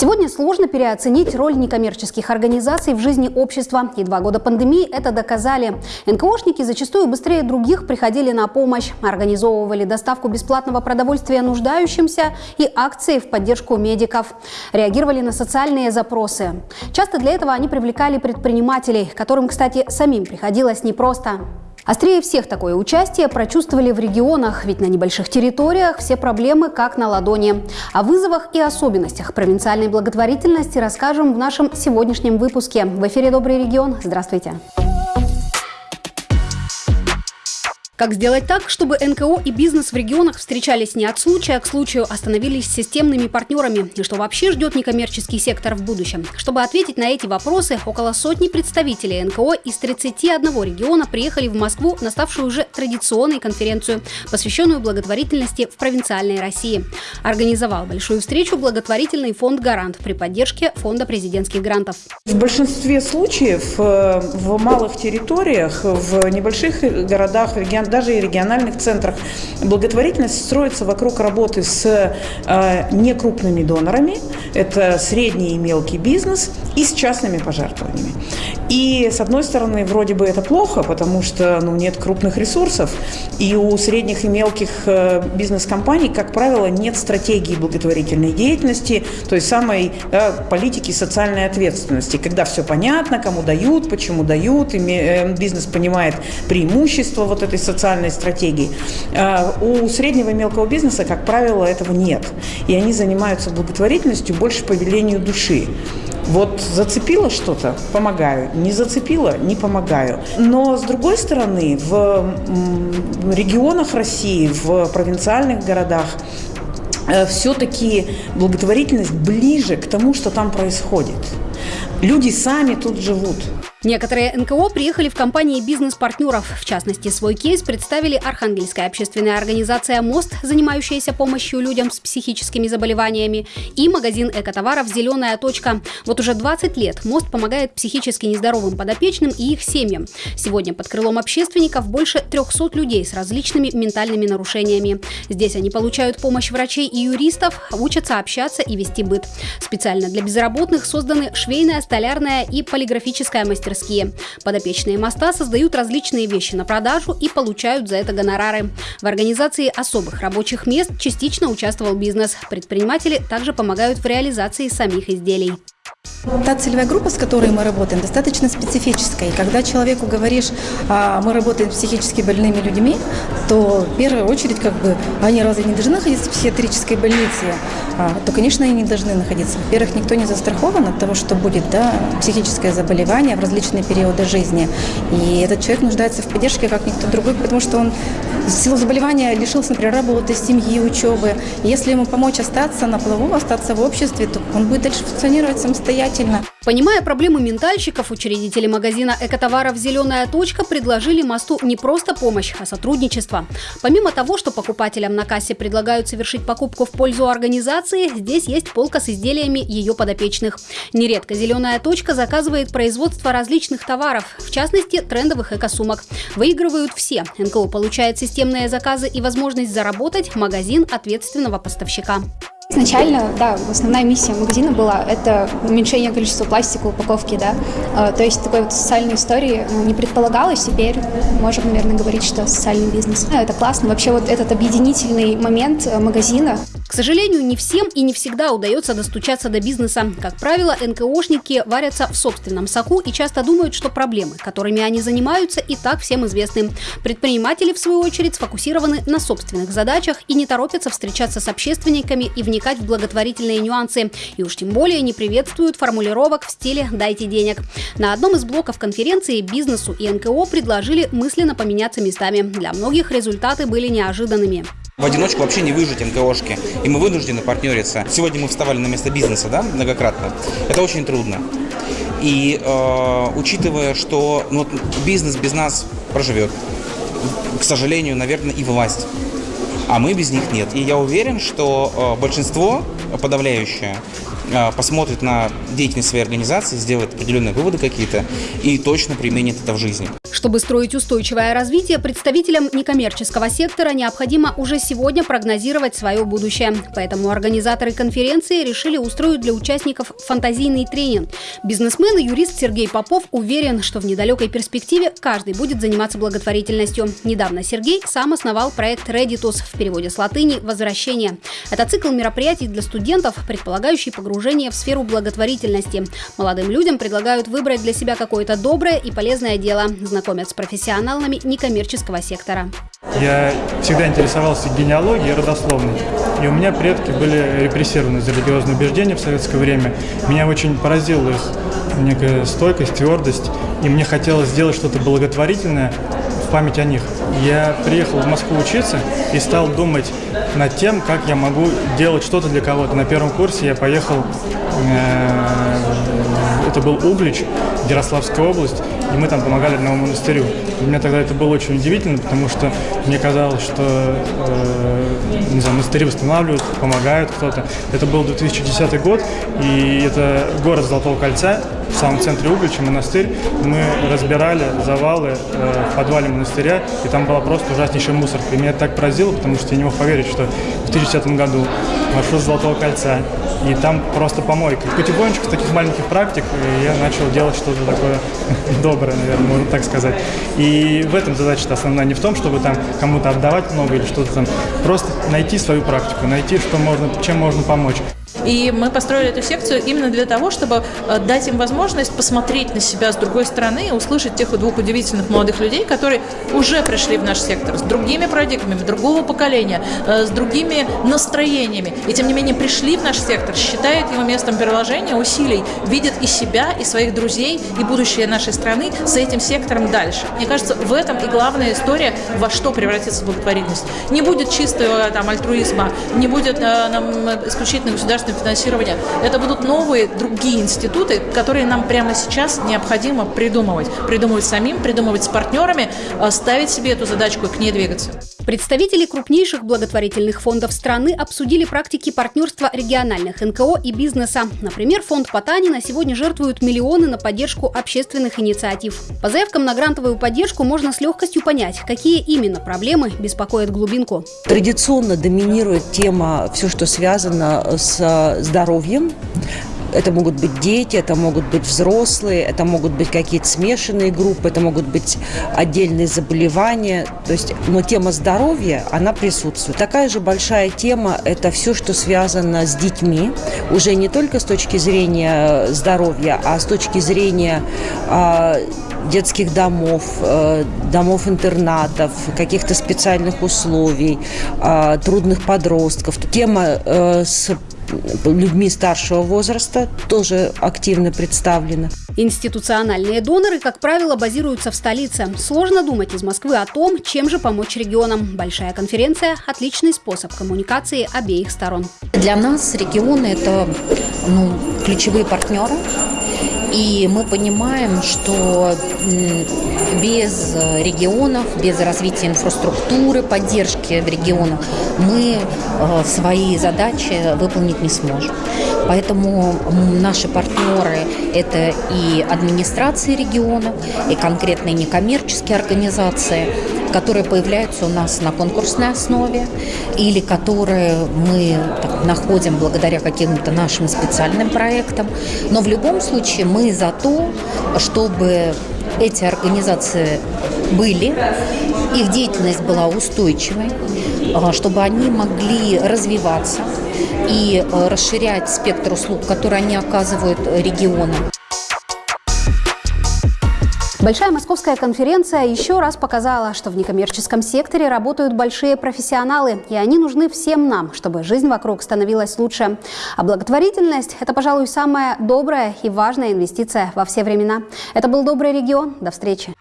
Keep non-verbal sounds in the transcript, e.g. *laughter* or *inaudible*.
Сегодня сложно переоценить роль некоммерческих организаций в жизни общества. И два года пандемии это доказали. НКОшники зачастую быстрее других приходили на помощь, организовывали доставку бесплатного продовольствия нуждающимся и акции в поддержку медиков. Реагировали на социальные запросы. Часто для этого они привлекали предпринимателей, которым, кстати, самим приходилось непросто. Острее всех такое участие прочувствовали в регионах, ведь на небольших территориях все проблемы как на ладони. О вызовах и особенностях провинциальной благотворительности расскажем в нашем сегодняшнем выпуске. В эфире «Добрый регион». Здравствуйте. Здравствуйте. Как сделать так, чтобы НКО и бизнес в регионах встречались не от случая к случаю, а становились системными партнерами? И что вообще ждет некоммерческий сектор в будущем? Чтобы ответить на эти вопросы, около сотни представителей НКО из 31 региона приехали в Москву на ставшую уже традиционной конференцию, посвященную благотворительности в провинциальной России. Организовал большую встречу благотворительный фонд «Гарант» при поддержке Фонда президентских грантов. В большинстве случаев э, в малых территориях, в небольших городах, регионах даже и региональных центрах. Благотворительность строится вокруг работы с э, некрупными донорами, это средний и мелкий бизнес, и с частными пожертвованиями. И, с одной стороны, вроде бы это плохо, потому что ну, нет крупных ресурсов, и у средних и мелких э, бизнес-компаний, как правило, нет стратегии благотворительной деятельности, то есть самой да, политики социальной ответственности, когда все понятно, кому дают, почему дают, и э, бизнес понимает преимущества вот этой социальной социальной стратегии. А, у среднего и мелкого бизнеса, как правило, этого нет. И они занимаются благотворительностью больше по велению души. Вот зацепило что-то – помогаю. Не зацепило – не помогаю. Но, с другой стороны, в регионах России, в провинциальных городах э, все-таки благотворительность ближе к тому, что там происходит. Люди сами тут живут. Некоторые НКО приехали в компании бизнес-партнеров. В частности, свой кейс представили Архангельская общественная организация «Мост», занимающаяся помощью людям с психическими заболеваниями, и магазин экотоваров «Зеленая точка». Вот уже 20 лет «Мост» помогает психически нездоровым подопечным и их семьям. Сегодня под крылом общественников больше 300 людей с различными ментальными нарушениями. Здесь они получают помощь врачей и юристов, учатся общаться и вести быт. Специально для безработных созданы швейная, столярная и полиграфическая мастерская мастерские. Подопечные моста создают различные вещи на продажу и получают за это гонорары. В организации особых рабочих мест частично участвовал бизнес. Предприниматели также помогают в реализации самих изделий. Та целевая группа, с которой мы работаем, достаточно специфическая. И когда человеку говоришь, а, мы работаем с психически больными людьми, то в первую очередь, как бы, они разве не должны находиться в психиатрической больнице? А, то, конечно, они не должны находиться. Во-первых, никто не застрахован от того, что будет да, психическое заболевание в различные периоды жизни. И этот человек нуждается в поддержке, как никто другой, потому что он в силу заболевания лишился, например, работы, семьи, учебы. Если ему помочь остаться на плаву, остаться в обществе, то он будет дальше функционировать самостоятельно. Понимая проблемы ментальщиков, учредители магазина экотоваров «Зеленая точка» предложили мосту не просто помощь, а сотрудничество. Помимо того, что покупателям на кассе предлагают совершить покупку в пользу организации, здесь есть полка с изделиями ее подопечных. Нередко «Зеленая точка» заказывает производство различных товаров, в частности, трендовых экосумок. Выигрывают все. НКО получает системные заказы и возможность заработать магазин ответственного поставщика. Изначально, да, основная миссия магазина была это уменьшение количества пластика в упаковке, да. А, то есть такой вот социальной истории ну, не предполагалось. Теперь можем, наверное, говорить, что социальный бизнес. Это классно. Вообще вот этот объединительный момент э, магазина, к сожалению, не всем и не всегда удается достучаться до бизнеса. Как правило, НКОшники варятся в собственном соку и часто думают, что проблемы, которыми они занимаются, и так всем известны. Предприниматели, в свою очередь, сфокусированы на собственных задачах и не торопятся встречаться с общественниками и вникать в благотворительные нюансы. И уж тем более не приветствуют формулировок в стиле «дайте денег». На одном из блоков конференции бизнесу и НКО предложили мысленно поменяться местами. Для многих результаты были неожиданными. В одиночку вообще не выжить НКОшки, и мы вынуждены партнериться. Сегодня мы вставали на место бизнеса, да, многократно. Это очень трудно. И э, учитывая, что ну, бизнес без нас проживет, к сожалению, наверное, и власть. А мы без них нет. И я уверен, что э, большинство подавляющее э, посмотрит на деятельность своей организации, сделает определенные выводы какие-то и точно применит это в жизни. Чтобы строить устойчивое развитие, представителям некоммерческого сектора необходимо уже сегодня прогнозировать свое будущее. Поэтому организаторы конференции решили устроить для участников фантазийный тренинг. Бизнесмен и юрист Сергей Попов уверен, что в недалекой перспективе каждый будет заниматься благотворительностью. Недавно Сергей сам основал проект Reditus в переводе с латыни «Возвращение». Это цикл мероприятий для студентов, предполагающий погружение в сферу благотворительности. Молодым людям предлагают выбрать для себя какое-то доброе и полезное дело, знакомят с профессионалами некоммерческого сектора. Я всегда интересовался генеалогией и родословной. И у меня предки были репрессированы за религиозные убеждения в советское время. Меня очень поразила их некая стойкость, твердость. И мне хотелось сделать что-то благотворительное в память о них. Я приехал в Москву учиться и стал думать над тем, как я могу делать что-то для кого-то. На первом курсе я поехал, э, это был Углич, Ярославская область, и мы там помогали одному монастырю. Для меня тогда это было очень удивительно, потому что мне казалось, что э, не знаю, монастыри восстанавливают, помогают кто-то. Это был 2010 год, и это город Золотого кольца, в самом центре Углича, монастырь. Мы разбирали завалы э, в подвале монастыря, и там была просто ужаснейшая мусорка. И меня так поразило, потому что я не мог поверить, что в 2010 году маршрут Золотого кольца, и там просто помойка. И потихонечку с таких маленьких практик я начал делать что-то такое *laughs* доброе, наверное, можно так сказать. И в этом задача основная не в том, чтобы там кому-то отдавать много или что-то там, просто найти свою практику, найти, что можно, чем можно помочь. И мы построили эту секцию именно для того, чтобы э, дать им возможность посмотреть на себя с другой стороны и услышать тех двух удивительных молодых людей, которые уже пришли в наш сектор с другими парадигмами, другого поколения, э, с другими настроениями. И тем не менее пришли в наш сектор, считают его местом приложения усилий, видят и себя, и своих друзей, и будущее нашей страны с этим сектором дальше. Мне кажется, в этом и главная история, во что превратится благотворительность. Не будет чистого там, альтруизма, не будет э, нам, исключительно государственного государственного финансирования. Это будут новые другие институты, которые нам прямо сейчас необходимо придумывать. Придумывать самим, придумывать с партнерами, э, ставить себе эту задачку и к ней двигаться. Представители крупнейших благотворительных фондов страны обсудили практики партнерства региональных НКО и бизнеса. Например, фонд Потанина сегодня жертвует миллионы на поддержку общественных инициатив. По заявкам на грантовую поддержку можно с легкостью понять, какие именно проблемы беспокоят глубинку. Традиционно доминирует тема все, что связано с здоровьем. Это могут быть дети, это могут быть взрослые, это могут быть какие-то смешанные группы, это могут быть отдельные заболевания. То есть, но тема здоровья, она присутствует. Такая же большая тема – это все, что связано с детьми, уже не только с точки зрения здоровья, а с точки зрения э, детских домов, э, домов-интернатов, каких-то специальных условий, э, трудных подростков. Тема э, с людьми старшего возраста тоже активно представлена. Институциональные доноры, как правило, базируются в столице. Сложно думать из Москвы о том, чем же помочь регионам. Большая конференция – отличный способ коммуникации обеих сторон. Для нас регионы – это ну, ключевые партнеры, и мы понимаем, что без регионов, без развития инфраструктуры, поддержки в регионах мы э, свои задачи выполнить не сможем. Поэтому наши партнеры – это и администрации регионов, и конкретные некоммерческие организации – которые появляются у нас на конкурсной основе или которые мы так, находим благодаря каким-то нашим специальным проектам. Но в любом случае мы за то, чтобы эти организации были, их деятельность была устойчивой, а, чтобы они могли развиваться и а, расширять спектр услуг, которые они оказывают регионам. Большая московская конференция еще раз показала, что в некоммерческом секторе работают большие профессионалы, и они нужны всем нам, чтобы жизнь вокруг становилась лучше. А благотворительность – это, пожалуй, самая добрая и важная инвестиция во все времена. Это был «Добрый регион». До встречи.